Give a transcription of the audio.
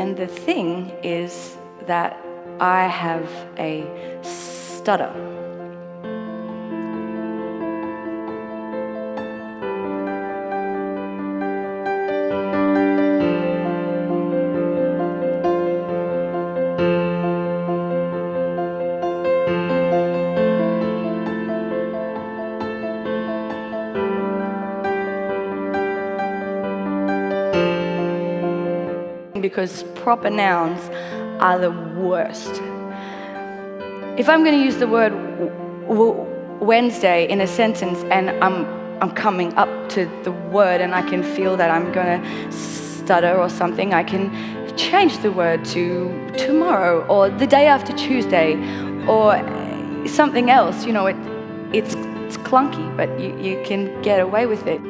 And the thing is that I have a stutter. Because proper nouns are the worst. If I'm going to use the word Wednesday in a sentence and I'm, I'm coming up to the word and I can feel that I'm going to stutter or something, I can change the word to tomorrow or the day after Tuesday or something else. You know, it, it's, it's clunky, but you, you can get away with it.